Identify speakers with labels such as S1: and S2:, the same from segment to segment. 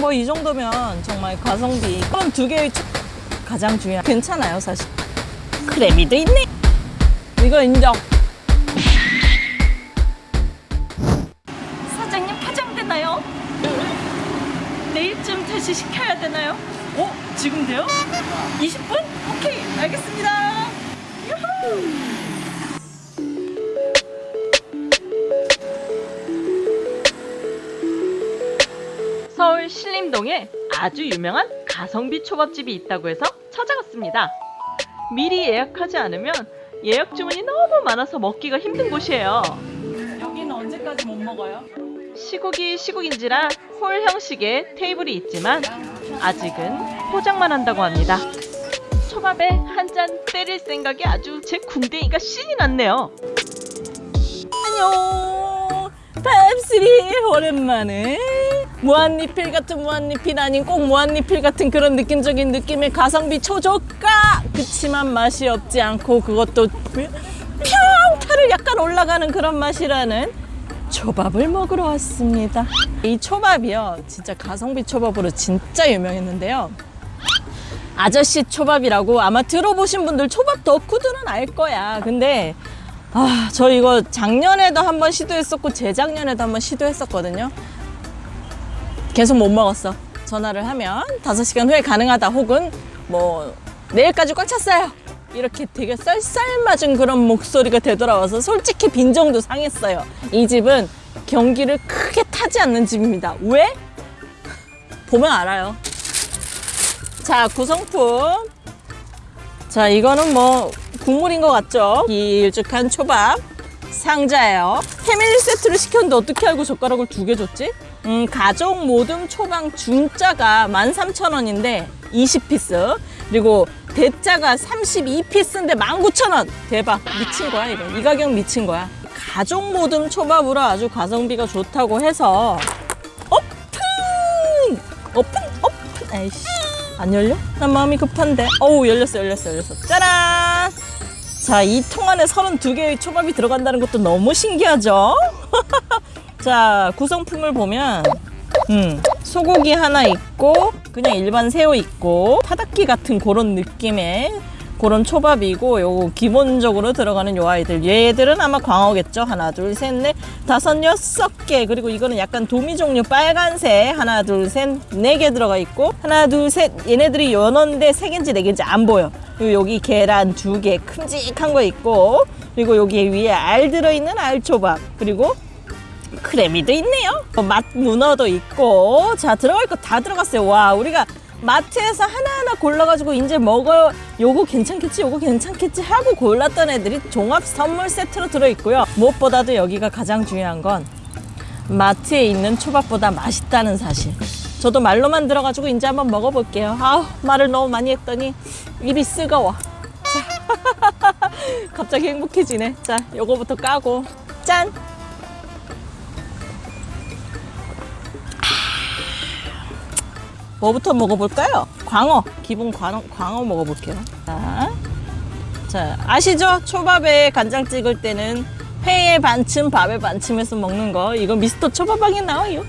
S1: 뭐 이 정도면 정말 가성비 그럼 두 개의 초- 가장 중요한 괜찮아요 사실 크래미도 있네 이거 인정 사장님 파장되나요? 내일쯤 다시 시켜야 되나요? 어? 지금 돼요? 20분? 오케이 알겠습니다 유후! 서울 신림동에 아주 유명한 가성비 초밥집이 있다고 해서 찾아갔습니다. 미리 예약하지 않으면 예약 주문이 너무 많아서 먹기가 힘든 곳이에요. 여기는 언제까지 못 먹어요? 시국이 시국인지라 홀 형식의 테이블이 있지만 아직은 포장만 한다고 합니다. 초밥에 한 잔 때릴 생각에 아주 제 궁뎅이가 신이 났네요. 안녕 팝3 오랜만에 무한리필 같은 무한리필 아닌 꼭 무한리필 같은 그런 느낌적인 느낌의 가성비 초저가 그치만 맛이 없지 않고 그것도 평타를 약간 올라가는 그런 맛이라는 초밥을 먹으러 왔습니다. 이 초밥이요 진짜 가성비 초밥으로 진짜 유명했는데요. 아저씨 초밥이라고 아마 들어보신 분들 초밥 덕후들은 알 거야. 근데 아, 저 이거 작년에도 한번 시도했었고 재작년에도 한번 시도했었거든요. 계속 못 먹었어. 전화를 하면 5시간 후에 가능하다 혹은 뭐 내일까지 꽉 찼어요. 이렇게 되게 쌀쌀맞은 그런 목소리가 되돌아와서 솔직히 빈정도 상했어요. 이 집은 경기를 크게 타지 않는 집입니다. 왜? 보면 알아요. 자, 구성품. 자, 이거는 뭐 국물인 것 같죠? 길쭉한 초밥 상자예요. 패밀리 세트를 시켰는데 어떻게 알고 젓가락을 두 개 줬지? 음, 가족 모듬 초밥 중짜가 13,000원인데 20피스. 그리고 대짜가 32피스인데 19,000원. 대박. 미친 거야 이거. 이 가격 미친 거야. 가족 모듬 초밥으로 아주 가성비가 좋다고 해서 오픈 오픈 오픈 에이씨. 안 열려? 난 마음이 급한데. 어우 열렸어 열렸어 열렸어. 짜란! 자 이 통 안에 32개의 초밥이 들어간다는 것도 너무 신기하죠? 자 구성품을 보면 음, 소고기 하나 있고 그냥 일반 새우 있고 타다끼 같은 그런 느낌의 그런 초밥이고 요거 기본적으로 들어가는 요 아이들. 얘들은 아마 광어겠죠? 하나 둘 셋 넷 다섯 여섯 개. 그리고 이거는 약간 도미 종류 빨간색. 하나 둘 셋 네 개 들어가 있고 하나 둘 셋. 얘네들이 연어인데 세 개인지 네 개인지 안 보여. 그리고 여기 계란 두 개 큼직한 거 있고 그리고 여기 위에 알 들어있는 알초밥. 그리고 크래미도 있네요. 어, 맛 문어도 있고 자 들어갈 거 다 들어갔어요. 와 우리가 마트에서 하나하나 골라가지고 이제 먹어 요거 괜찮겠지 요거 괜찮겠지 하고 골랐던 애들이 종합 선물 세트로 들어있고요. 무엇보다도 여기가 가장 중요한 건 마트에 있는 초밥보다 맛있다는 사실. 저도 말로만 들어가지고 이제 한번 먹어볼게요. 아우 말을 너무 많이 했더니 입이 쓰거워. 자, 갑자기 행복해지네. 자 요거부터 까고 짠. 뭐부터 먹어볼까요? 광어. 기본 광어, 광어 먹어볼게요. 자, 자 아시죠? 초밥에 간장 찍을 때는 회에 반쯤 밥에 반쯤해서 먹는 거. 이거 미스터 초밥방에 나와요.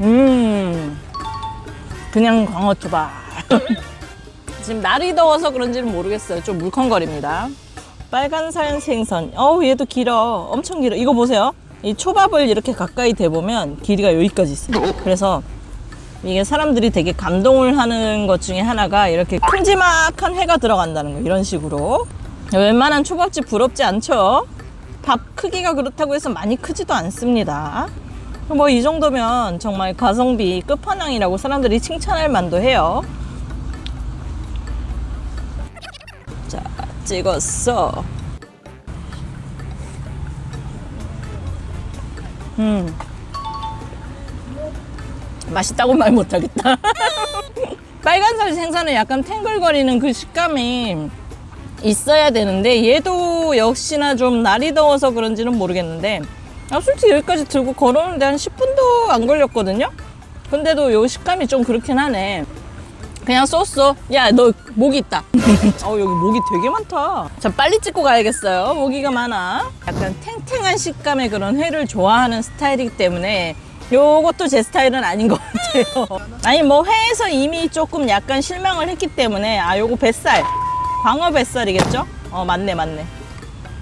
S1: 음 그냥 광어 초밥. 지금 날이 더워서 그런지는 모르겠어요. 좀 물컹거립니다. 빨간 살 생선. 어우 얘도 길어. 엄청 길어. 이거 보세요 이 초밥을 이렇게 가까이 대보면 길이가 여기까지 있어요. 그래서 이게 사람들이 되게 감동을 하는 것 중에 하나가 이렇게 큼지막한 회가 들어간다는 거 이런 식으로. 웬만한 초밥집 부럽지 않죠? 밥 크기가 그렇다고 해서 많이 크지도 않습니다. 뭐 이 정도면 정말 가성비 끝판왕이라고 사람들이 칭찬할 만도 해요. 자 찍었어 음. 맛있다고 말 못하겠다. 빨간살 생선은 약간 탱글거리는 그 식감이 있어야 되는데 얘도 역시나 좀 날이 더워서 그런지는 모르겠는데 아, 솔직히 여기까지 들고 걸어오는데 한 10분도 안 걸렸거든요? 근데도 요 식감이 좀 그렇긴 하네. 그냥 쏘쏘. 야, 너 모기 있다. 어, 여기 모기 되게 많다. 자, 빨리 찍고 가야겠어요. 모기가 많아. 약간 탱탱한 식감의 그런 회를 좋아하는 스타일이기 때문에 요것도 제 스타일은 아닌 것 같아요. 아니, 뭐 회에서 이미 조금 약간 실망을 했기 때문에 아, 요거 뱃살. 광어 뱃살이겠죠? 어, 맞네, 맞네.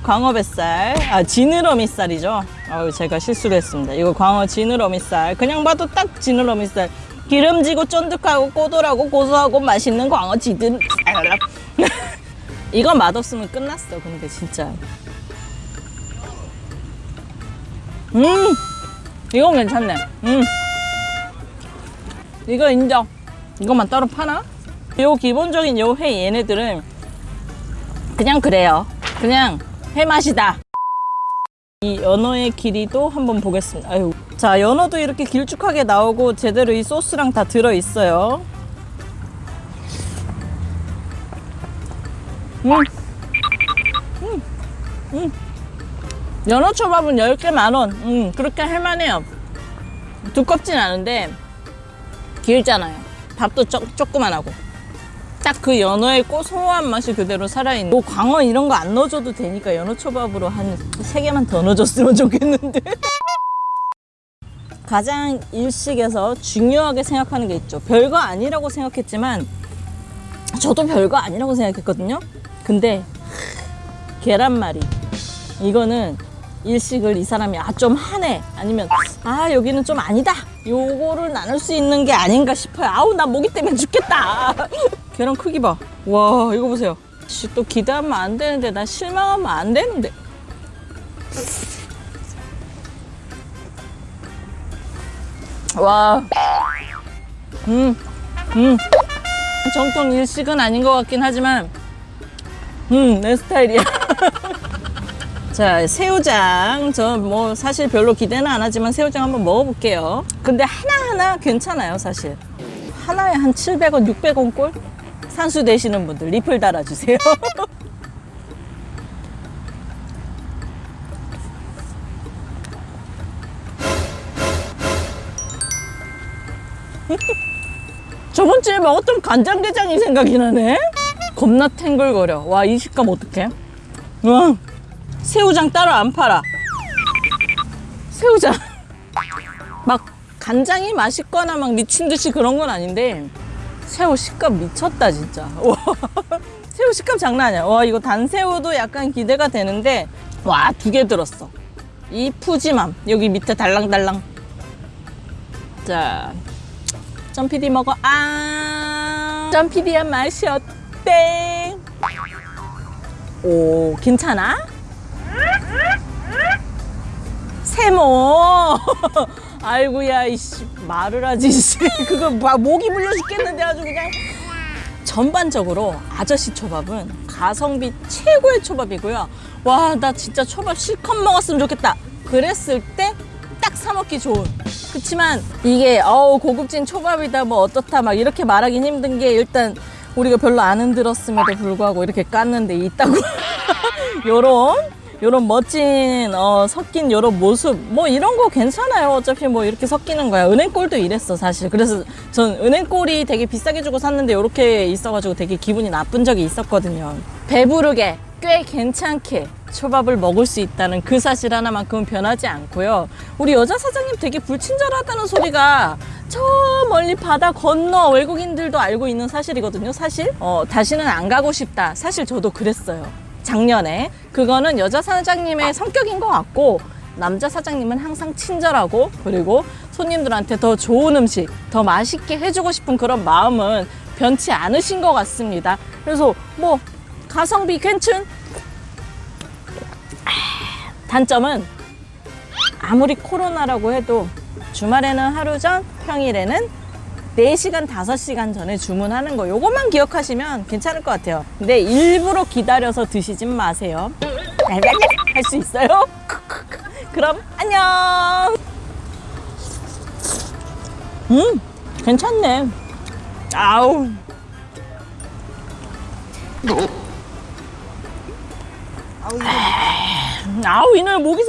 S1: 광어 뱃살, 아 지느러미살이죠. 아유 제가 실수를 했습니다. 이거 광어 지느러미살. 그냥 봐도 딱 지느러미살. 기름지고 쫀득하고 꼬들하고 고소하고 맛있는 광어 지든. 이거 맛없으면 끝났어. 근데 진짜. 음, 이건 괜찮네. 음, 이거 인정. 이것만 따로 파나? 요 기본적인 요 회 얘네들은 그냥 그래요. 그냥 회 맛이다. 이 연어의 길이도 한번 보겠습니다. 아유. 자, 연어도 이렇게 길쭉하게 나오고 제대로 이 소스랑 다 들어 있어요. 음. 음. 음. 연어 초밥은 10개 만원. 음, 그렇게 할만해요. 두껍진 않은데 길잖아요. 밥도 조, 조그만하고. 딱 그 연어의 고소한 맛이 그대로 살아있는. 뭐 광어 이런 거 안 넣어줘도 되니까 연어 초밥으로 한 세 개만 더 넣어줬으면 좋겠는데. 가장 일식에서 중요하게 생각하는 게 있죠. 별거 아니라고 생각했지만 저도 별거 아니라고 생각했거든요. 근데 계란말이. 이거는 일식을 이 사람이 아 좀 하네. 아니면 아 여기는 좀 아니다. 요거를 나눌 수 있는 게 아닌가 싶어요. 아우 나 모기 때문에 죽겠다 계란 크기 봐 와 이거 보세요. 씨, 또 기대하면 안 되는데 나 실망하면 안 되는데. 와. 음, 음. 정통 일식은 아닌 것 같긴 하지만 음, 내 스타일이야. 자 새우장. 저 뭐 사실 별로 기대는 안 하지만 새우장 한번 먹어볼게요. 근데 하나하나 괜찮아요 사실. 하나에 한 700원 600원 꼴 산수 되시는 분들 리플 달아주세요 저번 주에 먹었던 간장게장이 생각이 나네 겁나 탱글거려 와 이 식감 어떡해 와 새우장 따로 안 팔아. 새우장. 막 간장이 맛있거나 막 미친 듯이 그런 건 아닌데 새우 식감 미쳤다 진짜. 와, 새우 식감 장난 아니야. 와 이거 단새우도 약간 기대가 되는데 와 두 개 들었어. 이 푸짐함 여기 밑에 달랑달랑. 자, 점피디 먹어. 아, 점피디한 맛이 어때? 오, 괜찮아? 세모. 아이고야 이씨 말을 하지 씨. 그거 막 목이 물려 죽겠는데 아주 그냥. 전반적으로 아저씨 초밥은 가성비 최고의 초밥이고요. 와 나 진짜 초밥 실컷 먹었으면 좋겠다. 그랬을 때 딱 사 먹기 좋은. 그치만 이게 어우 고급진 초밥이다 뭐 어떻다 막 이렇게 말하긴 힘든 게 일단 우리가 별로 안 흔들었음에도 불구하고 이렇게 깠는데 있다고. 요런 요런 멋진 어, 섞인 요런 모습 뭐 이런 거 괜찮아요. 어차피 뭐 이렇게 섞이는 거야. 은행골도 이랬어 사실. 그래서 전 은행골이 되게 비싸게 주고 샀는데 이렇게 있어가지고 되게 기분이 나쁜 적이 있었거든요. 배부르게 꽤 괜찮게 초밥을 먹을 수 있다는 그 사실 하나만큼은 변하지 않고요. 우리 여자 사장님 되게 불친절하다는 소리가 저 멀리 바다 건너 외국인들도 알고 있는 사실이거든요 사실. 어, 다시는 안 가고 싶다. 사실 저도 그랬어요 작년에 그거는 여자 사장님의 성격인 것 같고 남자 사장님은 항상 친절하고 그리고 손님들한테 더 좋은 음식 더 맛있게 해주고 싶은 그런 마음은 변치 않으신 것 같습니다. 그래서 뭐 가성비 괜춘? 단점은 아무리 코로나라고 해도 주말에는 하루 전 평일에는 4시간, 5시간 전에 주문하는 거. 요것만 기억하시면 괜찮을 것 같아요. 근데 일부러 기다려서 드시진 마세요. 할 수 있어요? 그럼 안녕! 음 괜찮네. 아우. 아우 이날 목이